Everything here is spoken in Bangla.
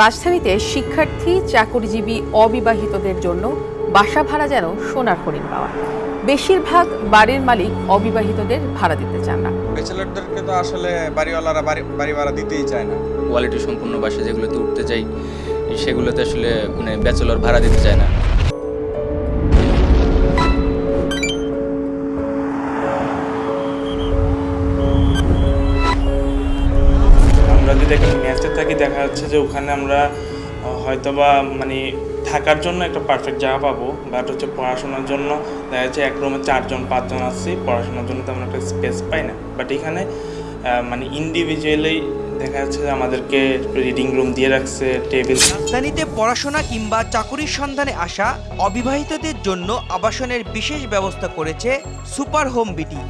রাজধানীতে শিক্ষার্থী চাকরিজীবী অবিবাহিতদের জন্য বাসা ভাড়া যেন সোনার হরিণ পাওয়া। বেশিরভাগ বাড়ির মালিক অবিবাহিতদের ভাড়া দিতে চান না। ব্যাচেলারদেরকে তো আসলে বাড়িওয়ালারা বাড়ি ভাড়া দিতেই চায় না। কোয়ালিটি সম্পূর্ণ বাসা যেগুলোতে উঠতে চাই সেগুলোতে আসলে মানে ব্যাচেলর ভাড়া দিতে চায় না। আমরা যদি ম্যাচে থাকি দেখা যাচ্ছে যে ওখানে আমরা হয়তোবা মানে থাকার জন্য একটা পারফেক্ট জায়গা পাবো বাট হচ্ছে পড়াশোনার জন্য দেখা যাচ্ছে এক রুমে চারজন, পাঁচজন আসছি পড়াশোনার জন্য তেমন একটা স্পেস পাই না। বাট এখানে মানে ইন্ডিভিজুয়ালি দেখা যাচ্ছে যে আমাদেরকে রিডিং রুম দিয়ে রাখছে টেবিল রাজধানীতে পড়াশোনা কিংবা চাকুরির সন্ধানে আসা অবিবাহিতদের জন্য আবাসনের বিশেষ ব্যবস্থা করেছে সুপার হোম বিটি।